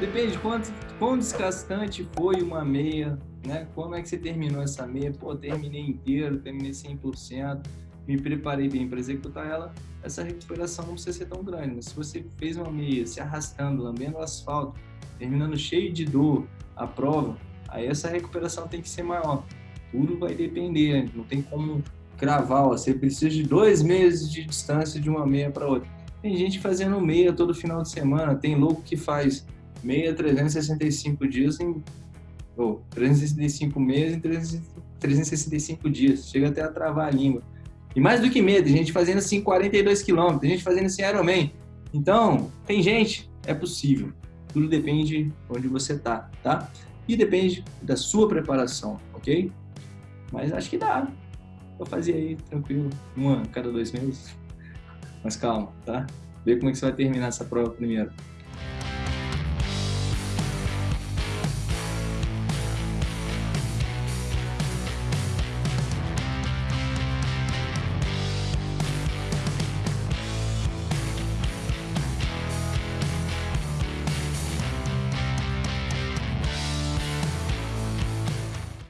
depende de quanto, quão desgastante foi uma meia, né? Como é que você terminou essa meia? Pô, terminei inteiro, terminei 100%, me preparei bem para executar ela. Essa recuperação não precisa ser tão grande, mas se você fez uma meia se arrastando, lambendo asfalto, terminando cheio de dor a prova, aí essa recuperação tem que ser maior. Tudo vai depender, não tem como cravar, ó, você precisa de dois meses de distância de uma meia para outra. Tem gente fazendo meia todo final de semana, tem louco que faz meia 365 dias em ou 365 meses em 365 dias. Chega até a travar a língua. E mais do que tem gente fazendo assim 42 quilômetros, gente fazendo assim Ironman. Então, tem gente, é possível. Tudo depende de onde você tá, tá? E depende da sua preparação, ok? Mas acho que dá. Vou fazer aí, tranquilo, uma cada dois meses. Mas calma, tá? Vê como é que você vai terminar essa prova primeiro.